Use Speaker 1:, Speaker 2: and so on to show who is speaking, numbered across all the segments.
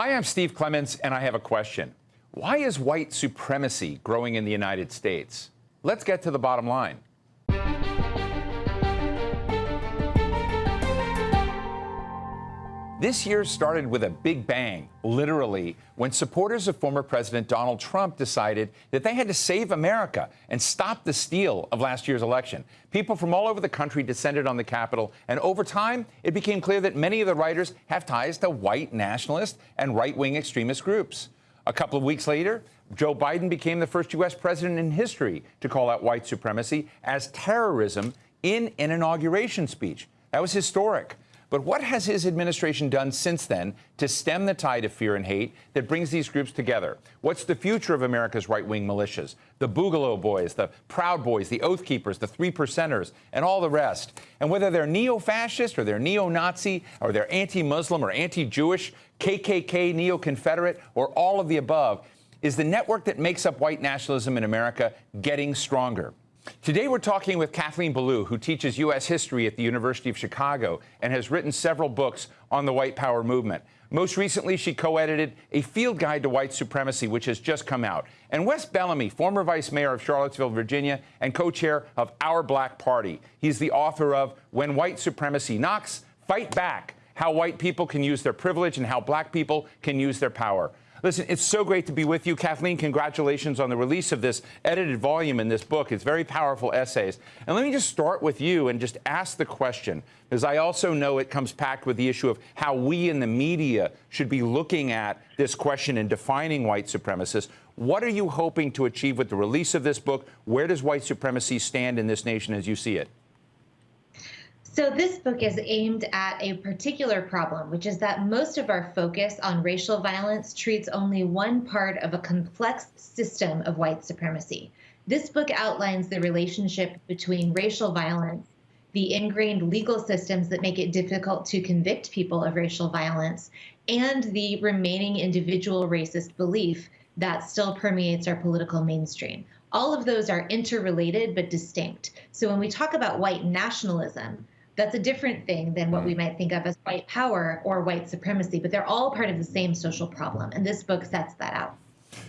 Speaker 1: Hi, I'm Steve Clemons, and I have a question. Why is white supremacy growing in the United States? Let's get to the bottom line. This year started with a big bang, literally, when supporters of former President Donald Trump decided that they had to save America and stop the steal of last year's election. People from all over the country descended on the Capitol, and over time, it became clear that many of the writers have ties to white nationalist and right wing extremist groups. A couple of weeks later, Joe Biden became the first U.S. president in history to call out white supremacy as terrorism in an inauguration speech. That was historic. But what has his administration done since then to stem the tide of fear and hate that brings these groups together? What's the future of America's right wing militias? The Boogaloo Boys, the Proud Boys, the Oath Keepers, the Three Percenters, and all the rest. And whether they're neo fascist or they're neo Nazi or they're anti Muslim or anti Jewish, KKK, neo Confederate, or all of the above, is the network that makes up white nationalism in America getting stronger? Today we're talking with Kathleen Belew, who teaches U.S. history at the University of Chicago and has written several books on the white power movement. Most recently, she co-edited A Field Guide to White Supremacy, which has just come out. And Wes Bellamy, former vice mayor of Charlottesville, Virginia, and co-chair of Our Black Party. He's the author of When White Supremacy Knocks, Fight Back, How White People Can Use Their Privilege and How Black People Can Use Their Power. Listen, it's so great to be with you. Kathleen, congratulations on the release of this edited volume in this book. It's very powerful essays. And let me just start with you and just ask the question, because I also know it comes packed with the issue of how we in the media should be looking at this question and defining white supremacists. What are you hoping to achieve with the release of this book? Where does white supremacy stand in this nation as you see it?
Speaker 2: So, this book is aimed at a particular problem, which is that most of our focus on racial violence treats only one part of a complex system of white supremacy. This book outlines the relationship between racial violence, the ingrained legal systems that make it difficult to convict people of racial violence, and the remaining individual racist belief that still permeates our political mainstream. All of those are interrelated but distinct. So, when we talk about white nationalism, that's a different thing than what we might think of as white power or white supremacy, but they're all part of the same social problem. And this book sets that out.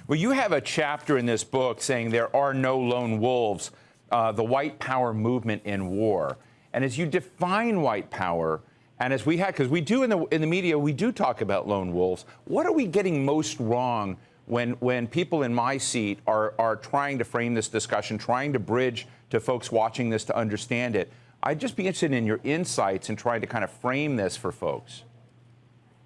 Speaker 1: Well, you have a chapter in this book saying there are no lone wolves, uh, the white power movement in war. And as you define white power, and as we had, because we do in the in the media, we do talk about lone wolves. What are we getting most wrong when when people in my seat are are trying to frame this discussion, trying to bridge to folks watching this to understand it? I'd just be interested in your insights in trying to kind of frame this for folks.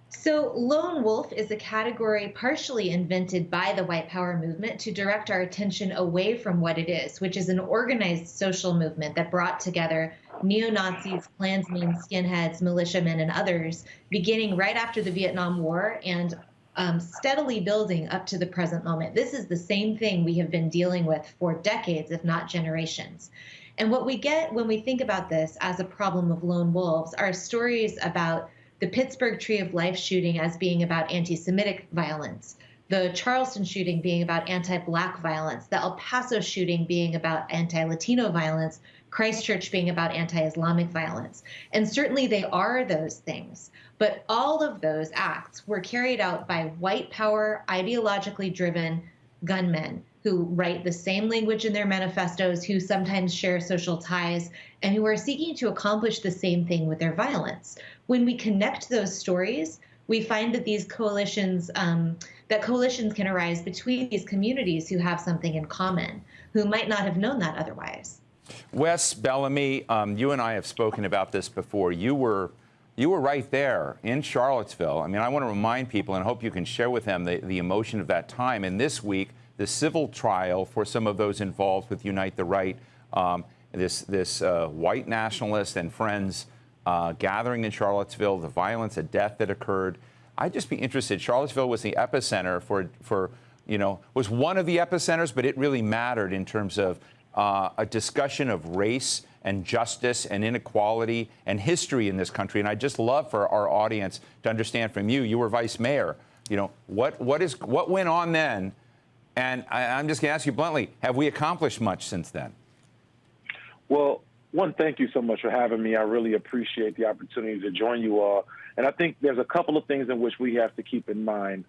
Speaker 2: So, lone wolf is a category partially invented by the white power movement to direct our attention away from what it is, which is an organized social movement that brought together neo Nazis, Klansmen, skinheads, militiamen, and others, beginning right after the Vietnam War and um, steadily building up to the present moment. This is the same thing we have been dealing with for decades, if not generations. And what we get when we think about this as a problem of lone wolves are stories about the Pittsburgh Tree of Life shooting as being about anti Semitic violence, the Charleston shooting being about anti Black violence, the El Paso shooting being about anti Latino violence, Christchurch being about anti Islamic violence. And certainly they are those things. But all of those acts were carried out by white power, ideologically driven gunmen who write the same language in their manifestos, who sometimes share social ties, and who are seeking to accomplish the same thing with their violence. When we connect those stories, we find that these coalitions, um, that coalitions can arise between these communities who have something in common, who might not have known that otherwise.
Speaker 1: Wes Bellamy, um, you and I have spoken about this before. You were you were right there in Charlottesville. I mean, I want to remind people and hope you can share with them the, the emotion of that time. And this week, the civil trial for some of those involved with Unite the Right, um, this, this uh, white nationalist and friends uh, gathering in Charlottesville, the violence, the death that occurred. I'd just be interested. Charlottesville was the epicenter for, for you know, was one of the epicenters, but it really mattered in terms of uh, a discussion of race and justice and inequality and history in this country. And I'd just love for our audience to understand from you, you were vice mayor, you know, what, what, is, what went on then and I, am just going to ask you bluntly, have we accomplished much since then?
Speaker 3: Well, one, thank you so much for having me. I really appreciate the opportunity to join you all. And I think there's a couple of things in which we have to keep in mind.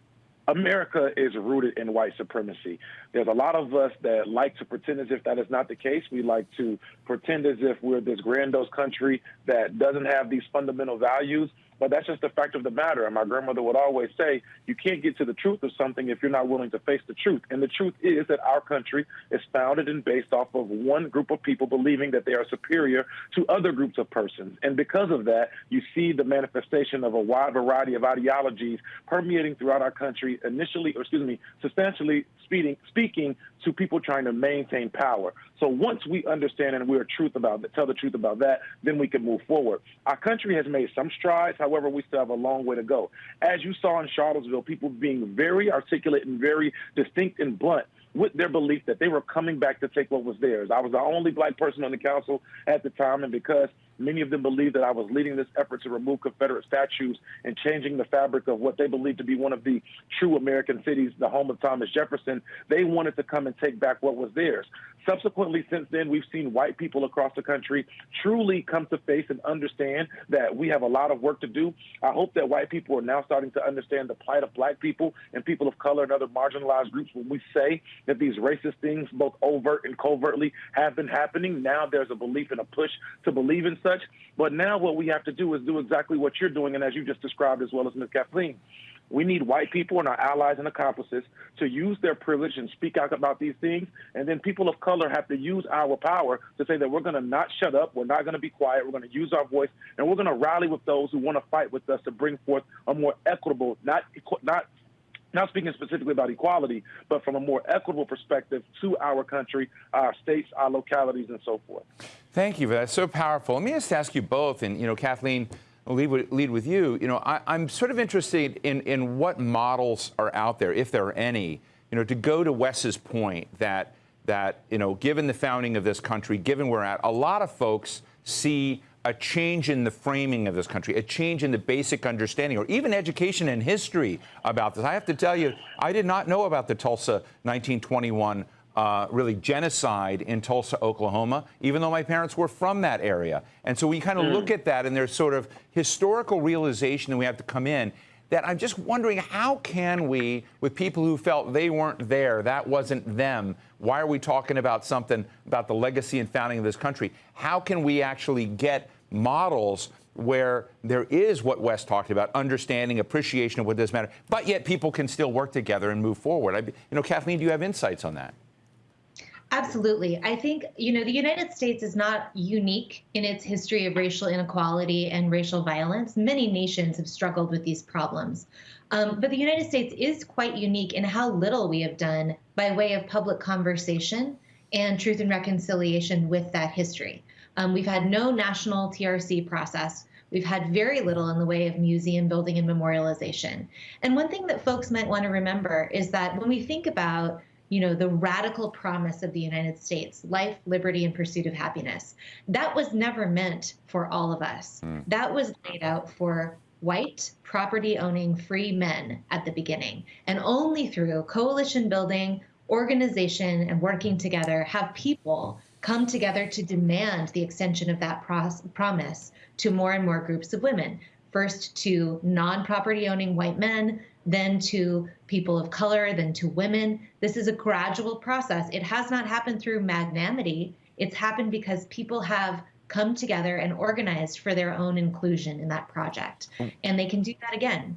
Speaker 3: America is rooted in white supremacy. There's a lot of us that like to pretend as if that is not the case. We like to pretend as if we're this grandiose country that doesn't have these fundamental values. But that's just the fact of the matter. And my grandmother would always say, you can't get to the truth of something if you're not willing to face the truth. And the truth is that our country is founded and based off of one group of people believing that they are superior to other groups of persons. And because of that, you see the manifestation of a wide variety of ideologies permeating throughout our country, initially, or excuse me, substantially speaking, speaking to people trying to maintain power. So once we understand and we're truth about that, tell the truth about that, then we can move forward. Our country has made some strides. However, we still have a long way to go. As you saw in Charlottesville, people being very articulate and very distinct and blunt with their belief that they were coming back to take what was theirs. I was the only black person on the council at the time, and because many of them believed that I was leading this effort to remove Confederate statues and changing the fabric of what they believed to be one of the true American cities, the home of Thomas Jefferson, they wanted to come and take back what was theirs. Subsequently, since then, we've seen white people across the country truly come to face and understand that we have a lot of work to do. I hope that white people are now starting to understand the plight of black people and people of color and other marginalized groups when we say that these racist things, both overt and covertly, have been happening. Now there's a belief and a push to believe in such. But now what we have to do is do exactly what you're doing, and as you just described, as well as Ms. Kathleen. We need white people and our allies and accomplices to use their privilege and speak out about these things. And then people of color have to use our power to say that we're going to not shut up, we're not going to be quiet, we're going to use our voice, and we're going to rally with those who want to fight with us to bring forth a more equitable, not not not speaking specifically about equality, but from a more equitable perspective to our country, our states, our localities, and so forth.
Speaker 1: Thank you for that. So powerful. Let me just ask you both, and you know, Kathleen, I'll lead with, lead with you. You know, I, am sort of interested in, in what models are out there, if there are any, you know, to go to Wes's point that, that, you know, given the founding of this country, given where we're at, a lot of folks see a change in the framing of this country, a change in the basic understanding, or even education and history about this. I have to tell you, I did not know about the Tulsa 1921 uh, really genocide in Tulsa, Oklahoma, even though my parents were from that area. And so we kind of mm. look at that, and there's sort of historical realization that we have to come in. That I'm just wondering, how can we, with people who felt they weren't there, that wasn't them, why are we talking about something about the legacy and founding of this country? How can we actually get models where there is what Wes talked about, understanding, appreciation of what does matter, but yet people can still work together and move forward. I, you know, Kathleen, do you have insights on that?
Speaker 2: Absolutely. I think, you know, the United States is not unique in its history of racial inequality and racial violence. Many nations have struggled with these problems. Um, but the United States is quite unique in how little we have done by way of public conversation and truth and reconciliation with that history. Um, we've had no national TRC process. We've had very little in the way of museum building and memorialization. And one thing that folks might want to remember is that when we think about you know, the radical promise of the United States life, liberty, and pursuit of happiness. That was never meant for all of us. Mm. That was laid out for white, property owning, free men at the beginning. And only through coalition building, organization, and working together have people come together to demand the extension of that pros- promise to more and more groups of women. First to non property owning white men, then to people of color, then to women. This is a gradual process. It has not happened through magnanimity. It's happened because people have come together and organized for their own inclusion in that project. Hmm. And they can do that again.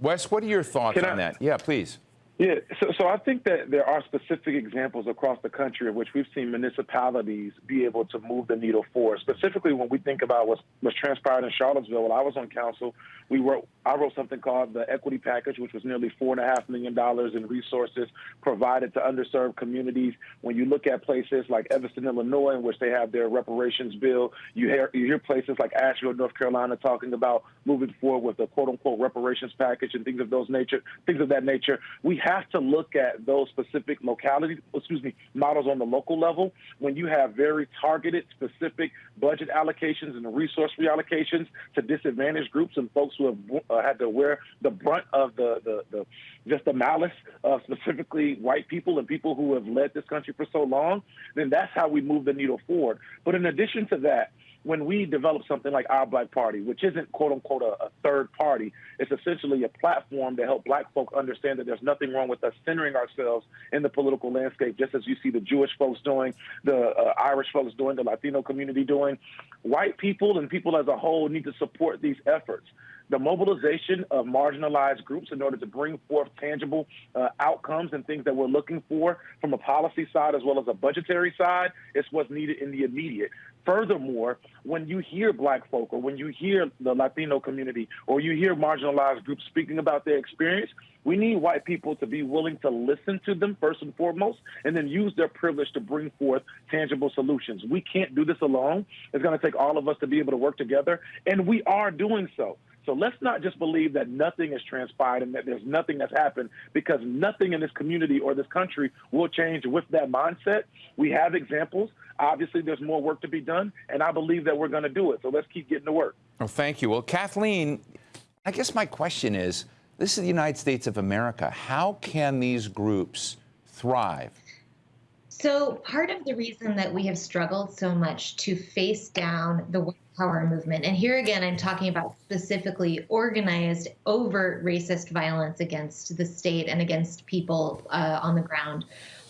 Speaker 1: Wes, what are your thoughts can on I, that? Yeah, please.
Speaker 3: Yeah, so, so I think that there are specific examples across the country in which we've seen municipalities be able to move the needle forward. Specifically, when we think about what's, what's transpired in Charlottesville, when I was on council, we wrote I wrote something called the equity package, which was nearly four and a half million dollars in resources provided to underserved communities. When you look at places like Evanston, Illinois, in which they have their reparations bill, you hear you hear places like Asheville, North Carolina, talking about moving forward with a quote unquote reparations package and things of those nature, things of that nature. We have have to look at those specific locality, excuse me, models on the local level when you have very targeted, specific budget allocations and resource reallocations to disadvantaged groups and folks who have uh, had to wear the brunt of the, the, the just the malice of specifically white people and people who have led this country for so long, then that's how we move the needle forward. But in addition to that, when we develop something like our Black Party, which isn't quote unquote a, a, third party, it's essentially a platform to help Black folk understand that there's nothing wrong with us centering ourselves in the political landscape, just as you see the Jewish folks doing, the uh, Irish folks doing, the Latino community doing. White people and people as a whole need to support these efforts the mobilization of marginalized groups in order to bring forth tangible uh, outcomes and things that we're looking for from a policy side as well as a budgetary side is what's needed in the immediate. Furthermore, when you hear black folk or when you hear the Latino community or you hear marginalized groups speaking about their experience, we need white people to be willing to listen to them first and foremost and then use their privilege to bring forth tangible solutions. We can't do this alone. It's going to take all of us to be able to work together, and we are doing so. So let's not just believe that nothing has transpired and that there's nothing that's happened because nothing in this community or this country will change with that mindset. We have examples. Obviously, there's more work to be done, and I believe that we're going to do it. So let's keep getting to work.
Speaker 1: Well, thank you. Well, Kathleen, I guess my question is this is the United States of America. How can these groups thrive?
Speaker 2: So, part of the reason that we have struggled so much to face down the white power movement, and here again, I'm talking about specifically organized, overt racist violence against the state and against people uh, on the ground,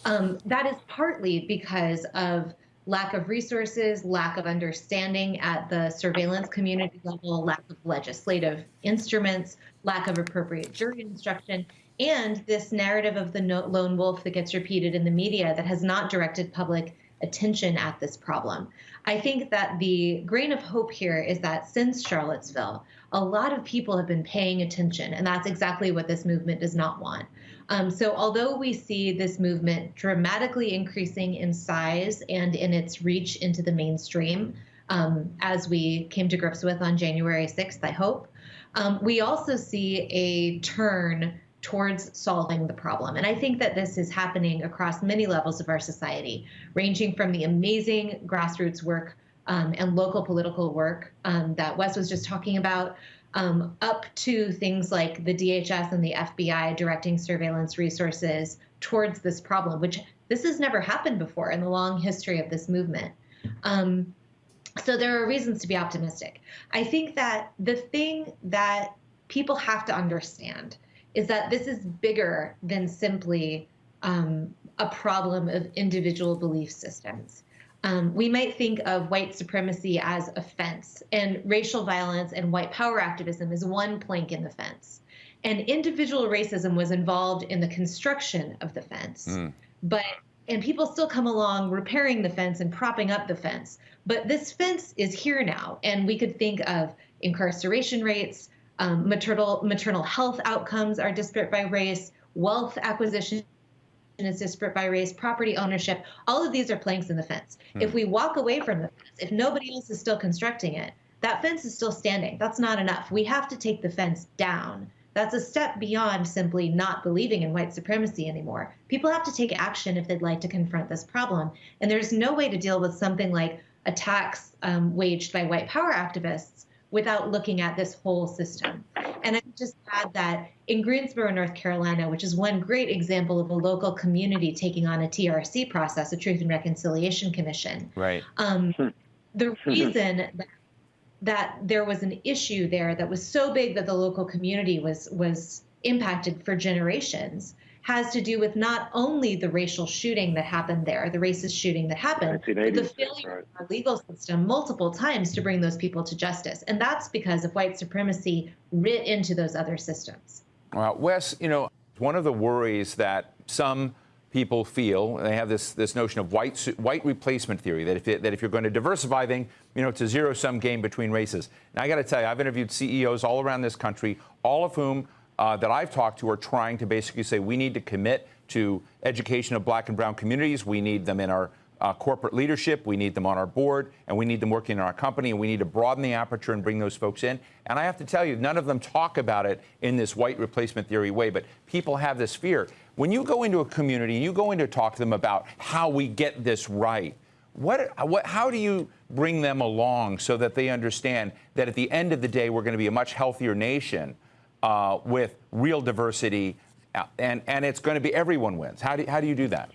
Speaker 2: um, that is partly because of lack of resources, lack of understanding at the surveillance community level, lack of legislative instruments, lack of appropriate jury instruction, and this narrative of the lone wolf that gets repeated in the media that has not directed public attention at this problem. I think that the grain of hope here is that since Charlottesville, a lot of people have been paying attention, and that's exactly what this movement does not want. Um, so, although we see this movement dramatically increasing in size and in its reach into the mainstream, um, as we came to grips with on January 6th, I hope, um, we also see a turn towards solving the problem. And I think that this is happening across many levels of our society, ranging from the amazing grassroots work um, and local political work um, that Wes was just talking about, um, up to things like the DHS and the FBI directing surveillance resources towards this problem, which this has never happened before in the long history of this movement. Um, so there are reasons to be optimistic. I think that the thing that people have to understand is that this is bigger than simply um, a problem of individual belief systems. Um, we might think of white supremacy as a fence, and racial violence and white power activism is one plank in the fence. And individual racism was involved in the construction of the fence. Mm. But and people still come along repairing the fence and propping up the fence. But this fence is here now, and we could think of incarceration rates, um, maternal maternal health outcomes are disparate by race, wealth acquisition is disparate by race, property ownership. All of these are planks in the fence. Hmm. If we walk away from the fence, if nobody else is still constructing it, that fence is still standing. That's not enough. We have to take the fence down. That's a step beyond simply not believing in white supremacy anymore. People have to take action if they'd like to confront this problem. And there's no way to deal with something like attacks um, waged by white power activists without looking at this whole system. And I just add that in Greensboro, North Carolina, which is one great example of a local community taking on a TRC process, a Truth and Reconciliation Commission.
Speaker 1: Right.
Speaker 2: Um, hmm. the reason that, that there was an issue there that was so big that the local community was was impacted for generations has to do with not only the racial shooting that happened there, the racist shooting that happened, but the failure right. of our legal system multiple times to bring those people to justice. And that's because of white supremacy writ into those other systems.
Speaker 1: Well, Wes, you know, one of the worries that some people feel they have this this notion of white white replacement theory that if it, that if you're going to diversify things, you know, it's a zero sum game between races. Now I got to tell you, I've interviewed CEOs all around this country, all of whom uh, that I've talked to are trying to basically say we need to commit to education of black and brown communities. We need them in our uh, corporate leadership, we need them on our board, and we need them working in our company, and we need to broaden the aperture and bring those folks in. And I have to tell you, none of them talk about it in this white replacement theory way, but people have this fear. When you go into a community, and you go in to talk to them about how we get this right. What, what, how do you bring them along so that they understand that at the end of the day, we're going to be a much healthier nation uh, with real diversity, uh, and, and it's going to be everyone wins? How do, how do you do that?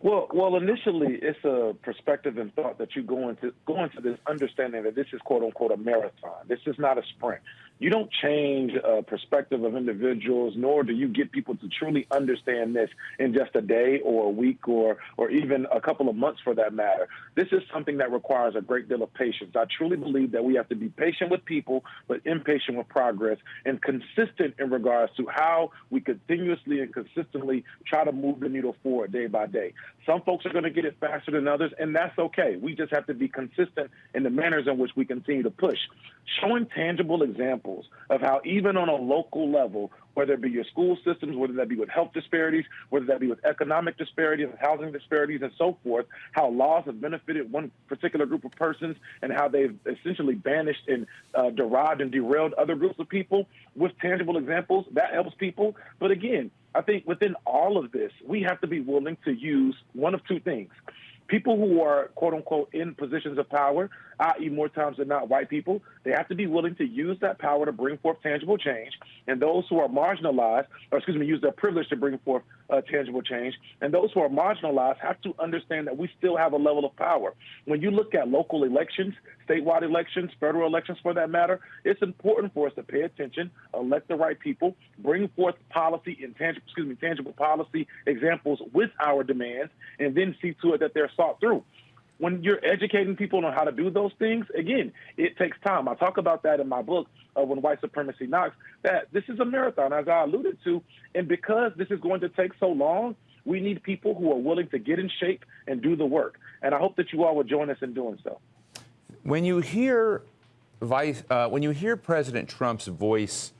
Speaker 3: Well, well, initially, it's a perspective and thought that you go into go into this understanding that this is quote unquote a marathon. This is not a sprint you don't change a perspective of individuals, nor do you get people to truly understand this in just a day or a week or or even a couple of months for that matter. This is something that requires a great deal of patience. I truly believe that we have to be patient with people, but impatient with progress and consistent in regards to how we continuously and consistently try to move the needle forward day by day. Some folks are going to get it faster than others, and that's okay. We just have to be consistent in the manners in which we continue to push. Showing tangible examples of how, even on a local level, whether it be your school systems, whether that be with health disparities, whether that be with economic disparities, housing disparities, and so forth, how laws have benefited one particular group of persons and how they've essentially banished and uh, derived and derailed other groups of people with tangible examples, that helps people. But again, I think within all of this, we have to be willing to use one of two things. People who are quote unquote in positions of power i.e., more times than not, white people, they have to be willing to use that power to bring forth tangible change. And those who are marginalized, or excuse me, use their privilege to bring forth uh, tangible change. And those who are marginalized have to understand that we still have a level of power. When you look at local elections, statewide elections, federal elections for that matter, it's important for us to pay attention, elect the right people, bring forth policy and tangible, excuse me, tangible policy examples with our demands, and then see to it that they're sought through when you're educating people on how to do those things, again, it takes time. I talk about that in my book, uh, When White Supremacy Knocks, that this is a marathon, as I alluded to. And because this is going to take so long, we need people who are willing to get in shape and do the work. And I hope that you all will join us in doing so.
Speaker 1: When you hear Vice, uh, when you hear President Trump's voice,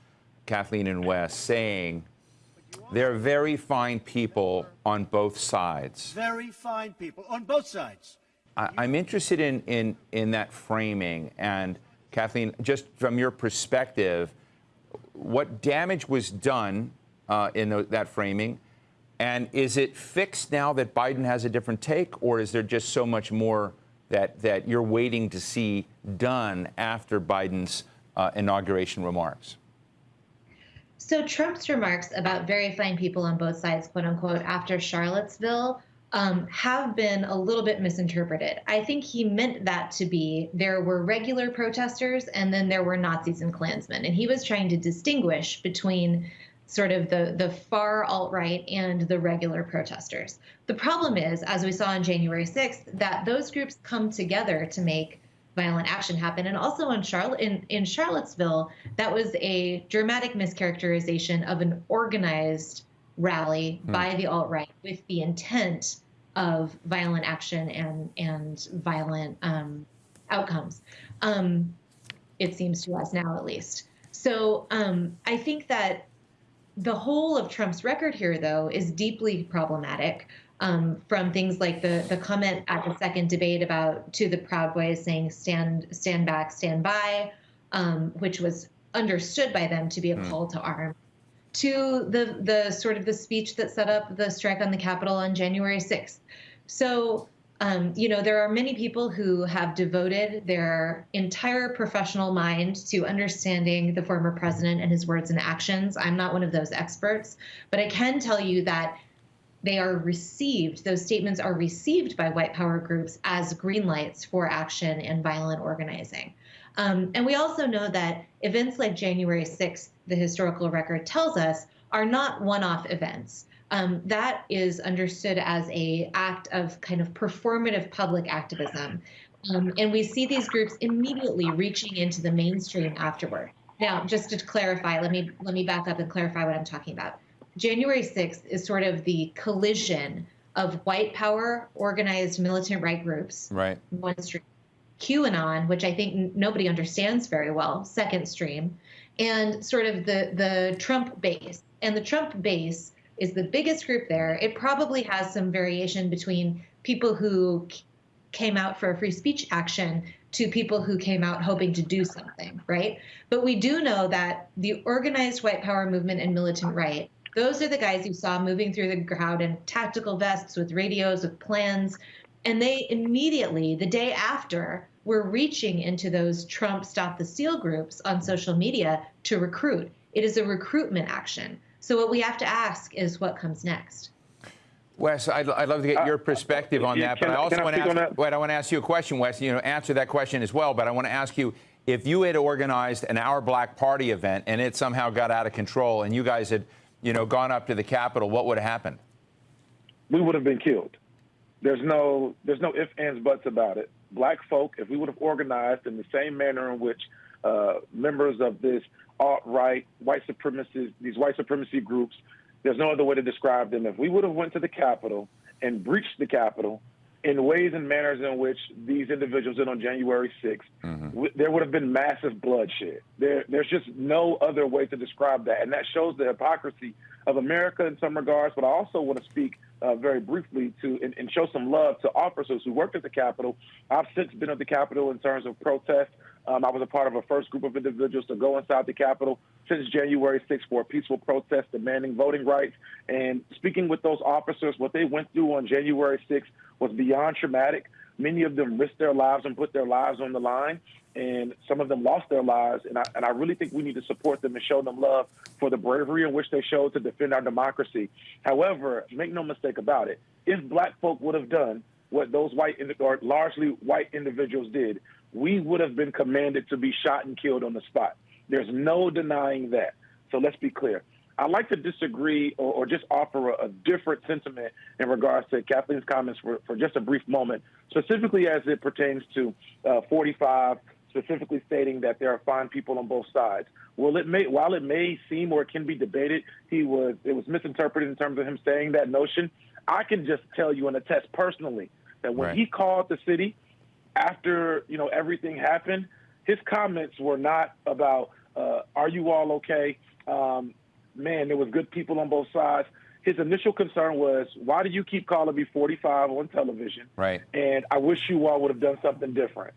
Speaker 1: Kathleen and Wes, saying there are very fine people on both sides.
Speaker 4: Very fine people on both sides.
Speaker 1: I, am interested in, in, in that framing. And Kathleen, just from your perspective, what damage was done uh, in the, that framing? And is it fixed now that Biden has a different take, or is there just so much more that, that you're waiting to see done after Biden's uh, inauguration remarks?
Speaker 2: So Trump's remarks about very fine people on both sides, quote unquote, after Charlottesville um, have been a little bit misinterpreted. I think he meant that to be there were regular protesters and then there were Nazis and Klansmen. And he was trying to distinguish between sort of the, the far alt right and the regular protesters. The problem is, as we saw on January 6th, that those groups come together to make violent action happen. And also in Charlotte in, in Charlottesville, that was a dramatic mischaracterization of an organized rally mm. by the alt right with the intent of violent action and and violent um, outcomes. Um, it seems to us now, at least. So um, I think that the whole of Trump's record here, though, is deeply problematic. Um, from things like the the comment at the second debate about to the Proud Boys saying stand stand back, stand by, um, which was understood by them to be a mm. call to arms to the the sort of the speech that set up the strike on the Capitol on January 6th. So, um, you know, there are many people who have devoted their entire professional mind to understanding the former president and his words and actions. I'm not one of those experts, but I can tell you that they are received, those statements are received by white power groups as green lights for action and violent organizing. Um, and we also know that events like January 6th, the historical record tells us, are not one-off events. Um, that is understood as a act of kind of performative public activism. Um, and we see these groups immediately reaching into the mainstream afterward. Now, just to clarify, let me let me back up and clarify what I'm talking about. January 6th is sort of the collision of white power organized militant right groups,
Speaker 1: right.
Speaker 2: one stream, QAnon, which I think nobody understands very well, second stream, and sort of the the Trump base. And the Trump base is the biggest group there. It probably has some variation between people who came out for a free speech action to people who came out hoping to do something, right? But we do know that the organized white power movement and militant right, those are the guys you saw moving through the crowd in tactical vests with radios, with plans. And they immediately, the day after, were reaching into those Trump Stop the Steal groups on social media to recruit. It is a recruitment action. So what we have to ask is what comes next.
Speaker 1: Wes, I'd, I'd love to get uh, your perspective on that, but I also want to ask, wait, I want to ask you a question, Wes. You know, answer that question as well. But I want to ask you if you had organized an Our Black Party event and it somehow got out of control, and you guys had, you know, gone up to the Capitol, what would have happened?
Speaker 3: We would have been killed. There's no, there's no ifs, ands, buts about it. Black folk, if we would have organized in the same manner in which uh, members of this alt-right, white supremacists, these white supremacy groups there's no other way to describe them. If we would have went to the Capitol and breached the Capitol in ways and manners in which these individuals did on January 6th, mm-hmm. there would have been massive bloodshed. There, there's just no other way to describe that. And that shows the hypocrisy of America in some regards. But I also want to speak uh, very briefly to and, and, show some love to officers who worked at the Capitol. I've since been at the Capitol in terms of protest. Um, I was a part of a first group of individuals to go inside the Capitol since January 6th for a peaceful protest demanding voting rights. And speaking with those officers, what they went through on January 6th was beyond traumatic. Many of them risked their lives and put their lives on the line, and some of them lost their lives. And I, and I really think we need to support them and show them love for the bravery in which they showed to defend our democracy. However, make no mistake about it, if black folk would have done what those white or largely white individuals did, we would have been commanded to be shot and killed on the spot. There's no denying that. So let's be clear. I'd like to disagree or, or just offer a, a, different sentiment in regards to Kathleen's comments for, for just a brief moment, specifically as it pertains to uh, 45, specifically stating that there are fine people on both sides. Well, it may, while it may seem or it can be debated, he was it was misinterpreted in terms of him saying that notion. I can just tell you and attest personally that when right. he called the city after you know everything happened, his comments were not about uh, "Are you all okay?" Um, man, there was good people on both sides. His initial concern was, "Why do you keep calling me 45 on television?"
Speaker 1: Right.
Speaker 3: And I wish you all would have done something different.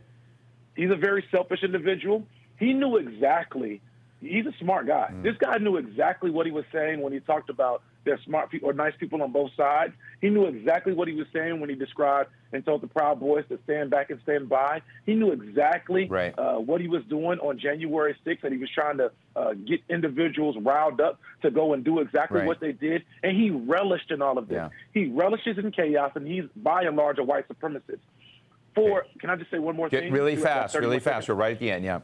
Speaker 3: He's a very selfish individual. He knew exactly. He's a smart guy. Mm. This guy knew exactly what he was saying when he talked about there's smart people or nice people on both sides. He knew exactly what he was saying when he described and told the Proud Boys to stand back and stand by. He knew exactly
Speaker 1: right.
Speaker 3: uh, what he was doing on January 6th, and he was trying to uh, get individuals riled up to go and do exactly
Speaker 1: right.
Speaker 3: what they did. And he relished in all of this.
Speaker 1: Yeah.
Speaker 3: He relishes in chaos, and he's by and large a white supremacist. For, can I just say one more
Speaker 1: Get
Speaker 3: thing?
Speaker 1: Really fast, really fast. We're right at the end, yeah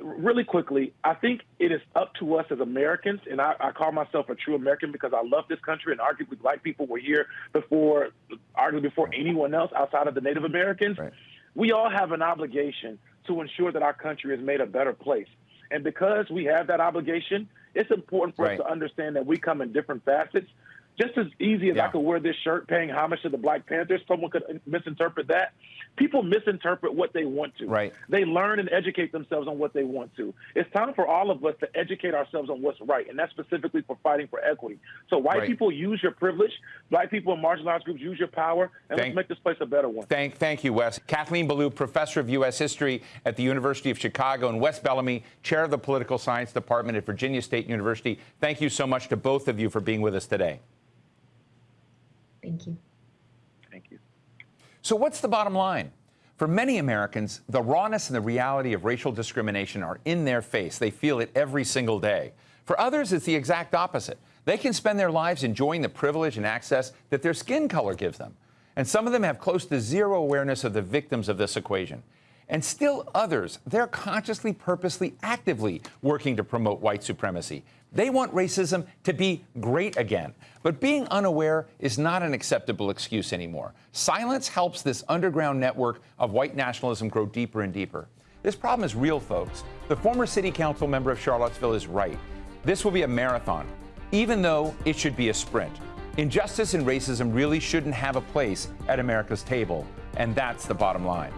Speaker 3: really quickly, I think it is up to us as Americans, and I, I, call myself a true American because I love this country, and arguably black people were here before, arguably before anyone else outside of the Native Americans.
Speaker 1: Right.
Speaker 3: We all have an obligation to ensure that our country is made a better place. And because we have that obligation, it's important for
Speaker 1: right.
Speaker 3: us to understand that we come in different facets. Just as easy as
Speaker 1: yeah.
Speaker 3: I could wear this shirt paying homage to the Black Panthers, someone could misinterpret that. People misinterpret what they want to.
Speaker 1: Right.
Speaker 3: They learn and educate themselves on what they want to. It's time for all of us to educate ourselves on what's right, and that's specifically for fighting for equity. So white
Speaker 1: right.
Speaker 3: people use your privilege, black people and marginalized groups use your power, and thank, let's make this place a better one.
Speaker 1: Thank, thank you, Wes. Kathleen Belew, professor of U.S. history at the University of Chicago, and Wes Bellamy, chair of the political science department at Virginia State University. Thank you so much to both of you for being with us today.
Speaker 2: Thank you.
Speaker 3: Thank you.
Speaker 1: So, what's the bottom line? For many Americans, the rawness and the reality of racial discrimination are in their face. They feel it every single day. For others, it's the exact opposite. They can spend their lives enjoying the privilege and access that their skin color gives them. And some of them have close to zero awareness of the victims of this equation. And still others, they're consciously, purposely, actively working to promote white supremacy. They want racism to be great again. But being unaware is not an acceptable excuse anymore. Silence helps this underground network of white nationalism grow deeper and deeper. This problem is real, folks. The former city council member of Charlottesville is right. This will be a marathon, even though it should be a sprint. Injustice and racism really shouldn't have a place at America's table, and that's the bottom line.